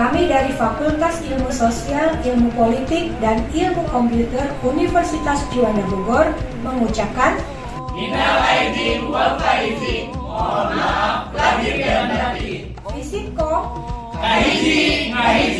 Kami dari Fakultas Ilmu Sosial, Ilmu Politik, dan Ilmu Komputer Universitas Juanda Bogor mengucapkan Minal aidin wal faizin. Mohon maaf lahir dan batin. Fisiko, Kahiji, ngahiji.